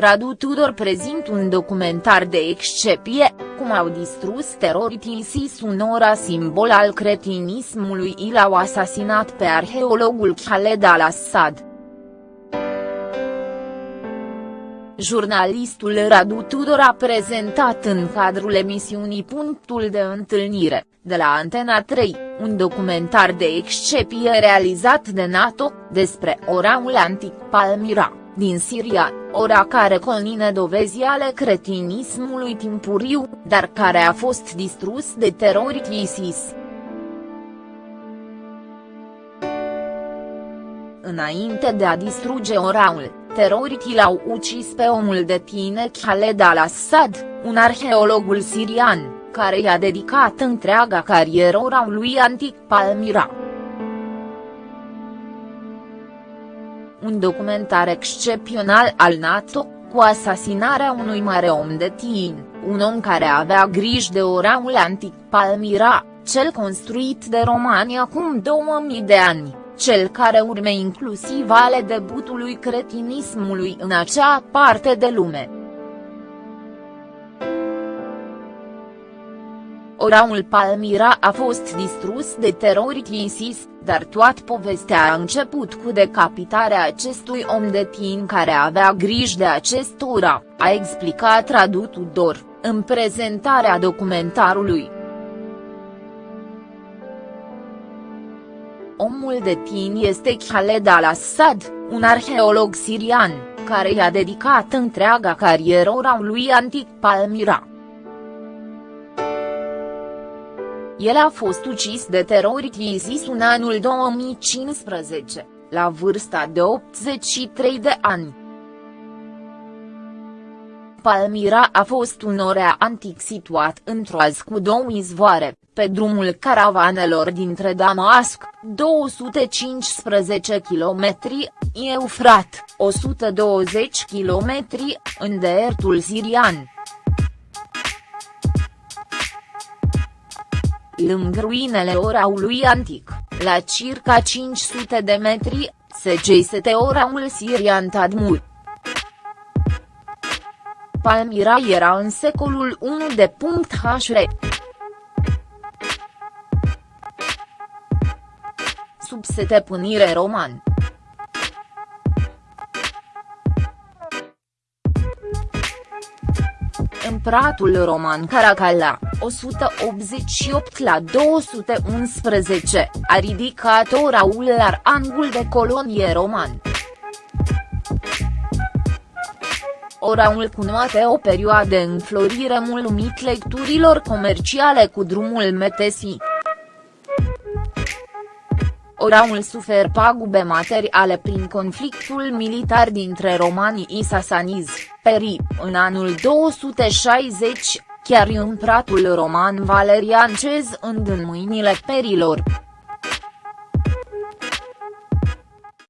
Radu Tudor prezint un documentar de excepție, cum au distrus teroritii ISIS un ora simbol al cretinismului și l-au asasinat pe arheologul Khaled al-Assad. Jurnalistul Radu Tudor a prezentat în cadrul emisiunii Punctul de întâlnire, de la Antena 3, un documentar de excepție realizat de NATO, despre oraul antic Palmyra din Siria, ora care conține dovezi ale cretinismului timpuriu, dar care a fost distrus de teroriști ISIS. Înainte de a distruge oraul, teroriștii l-au ucis pe omul de tine Khaled al-Assad, un arheologul sirian, care i-a dedicat întreaga carieră oraului antic Palmyra. Un documentar excepțional al NATO, cu asasinarea unui mare om de tin, un om care avea grijă de oraul antic Palmyra, cel construit de romani acum 2000 de ani, cel care urme inclusiv ale debutului cretinismului în acea parte de lume. Orașul Palmyra a fost distrus de teroriști ISIS, dar toată povestea a început cu decapitarea acestui om de tin care avea grijă de acest ora, a explicat Radu Tudor, în prezentarea documentarului. Omul de tin este Khaled al-Assad, un arheolog sirian, care i-a dedicat întreaga carieră orașului antic Palmyra. El a fost ucis de teroriști ISIS în anul 2015, la vârsta de 83 de ani. Palmira a fost un orea antic situat într-o az cu două izvoare, pe drumul caravanelor dintre Damasc, 215 km, Eufrat, 120 km, în deertul sirian. Lângă ruinele oraului antic, la circa 500 de metri, se găsește oraul sirian Tadmur. Palmira era în secolul 1 de punct HR. Sub setepânire roman. Împăratul roman Caracalla, 188 la 211, a ridicat oraul la angul de colonie roman. Oraul cunoaște o perioadă de înflorire mulțumit lecturilor comerciale cu drumul Metesi. Oraul sufer pagube materiale prin conflictul militar dintre romanii și sasanizi, peri, în anul 260, chiar împăratul roman Valerian Cez în mâinile perilor.